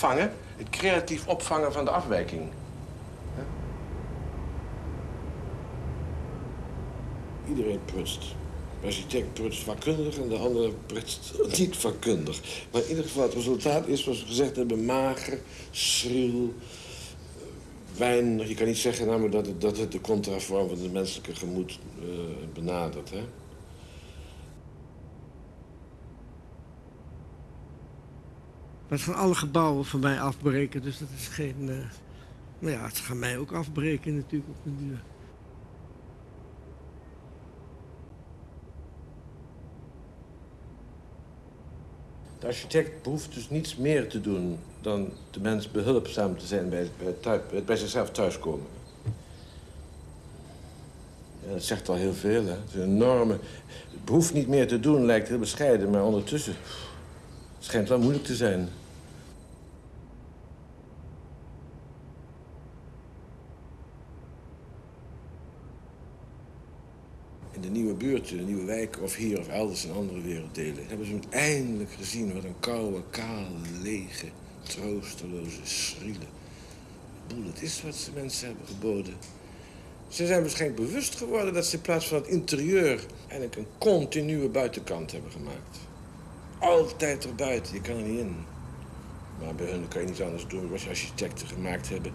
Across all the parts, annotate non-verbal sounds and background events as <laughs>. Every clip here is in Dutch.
Hè? Het creatief opvangen van de afwijking. Iedereen prutst. De architect prutst vakkundig en de andere prutst <laughs> niet vakkundig. Maar in ieder geval, het resultaat is, zoals we gezegd hebben, mager, schriel, weinig. Je kan niet zeggen namelijk dat het, dat het de contraform van het menselijke gemoed uh, benadert. Hè? Het gaan alle gebouwen van mij afbreken, dus dat is geen... Uh, nou ja, het gaan mij ook afbreken natuurlijk op de duur. De architect behoeft dus niets meer te doen dan de mens behulpzaam te zijn bij, thuis, bij zichzelf thuiskomen. Dat zegt al heel veel, hè. Het is een enorme... Het behoeft niet meer te doen, lijkt heel bescheiden, maar ondertussen... Schijnt wel moeilijk te zijn. in de nieuwe buurten, de nieuwe wijken of hier of elders in andere werelddelen... hebben ze eindelijk gezien wat een koude, kale, lege, troosteloze, schriele boel het is wat ze mensen hebben geboden. Ze zijn waarschijnlijk bewust geworden dat ze in plaats van het interieur... eigenlijk een continue buitenkant hebben gemaakt. Altijd erbuiten, je kan er niet in. Maar bij hun kan je niet anders doen. Wat je architecten gemaakt hebben,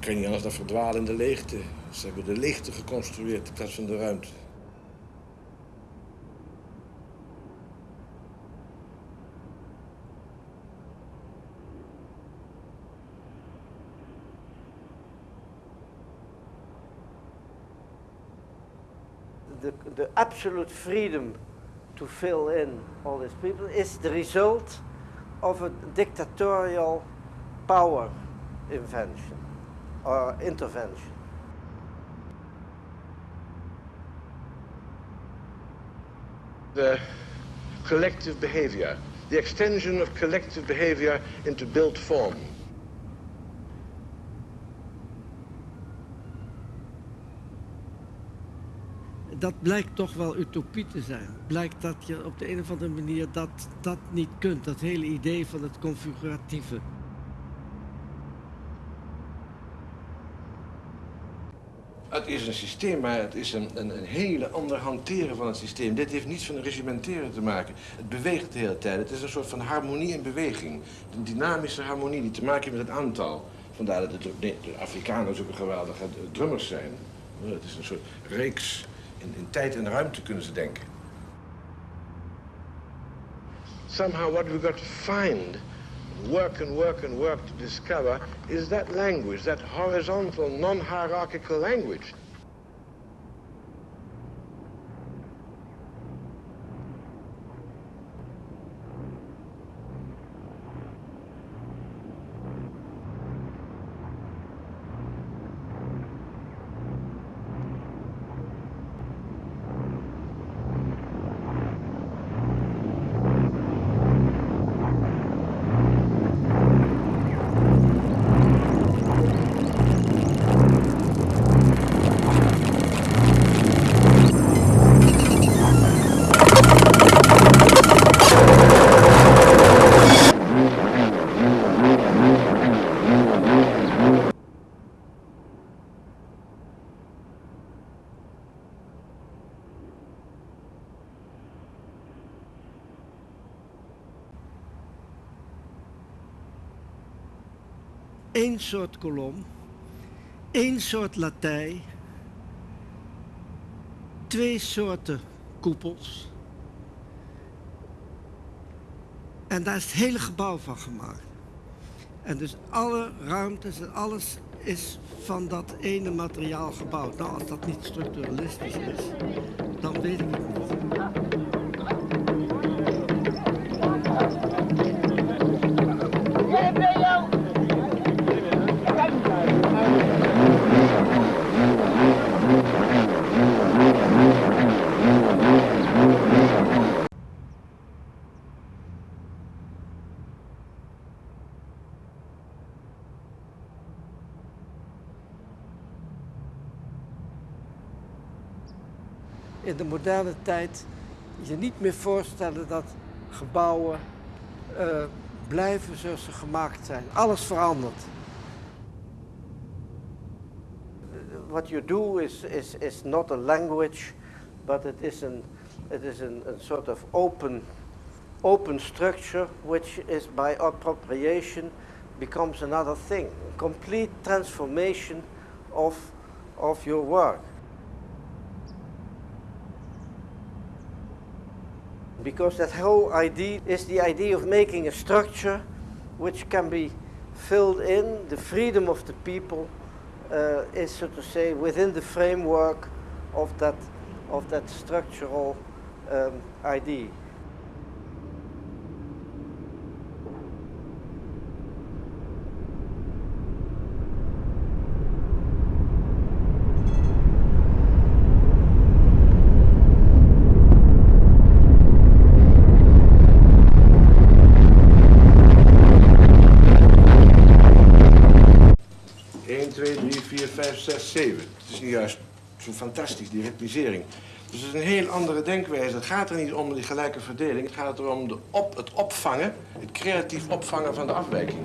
kan je niet anders dan verdwalen in de leegte. Ze hebben de leegte geconstrueerd in plaats van de ruimte. the, the absolute freedom to fill in all these people is the result of a dictatorial power invention or intervention. The collective behavior, the extension of collective behavior into built form. Dat blijkt toch wel utopie te zijn. Blijkt dat je op de een of andere manier dat, dat niet kunt. Dat hele idee van het configuratieve. Het is een systeem, maar het is een, een, een, hele ander hanteren van het systeem. Dit heeft niets van regimenteren te maken. Het beweegt de hele tijd. Het is een soort van harmonie in beweging. Een dynamische harmonie die te maken heeft met het aantal. Vandaar dat de, de Afrikanen ook een geweldige drummers zijn. Het is een soort reeks in, in tijd en ruimte kunnen ze denken. Somehow what we've got to find, work and work and work to discover, is that language, that horizontal, non-hierarchical language. Één soort kolom, één soort latij, twee soorten koepels. En daar is het hele gebouw van gemaakt. En dus alle ruimtes en alles is van dat ene materiaal gebouwd. Nou, als dat niet structuralistisch is, dan weet ik het niet. In de moderne tijd je niet meer voorstellen dat gebouwen uh, blijven zoals ze gemaakt zijn. Alles verandert. What you do is, is, is not a language, but it is an it is an, a sort of open open structure which is by appropriation becomes another thing. Complete transformation of, of your work. Because that whole idea is the idea of making a structure which can be filled in. The freedom of the people uh, is, so to say, within the framework of that, of that structural um, idea. Zes, zeven. Het is nu juist zo fantastisch, die ritmisering. Dus het is een heel andere denkwijze. Het gaat er niet om die gelijke verdeling. Het gaat erom de op, het opvangen, het creatief opvangen van de afwijking.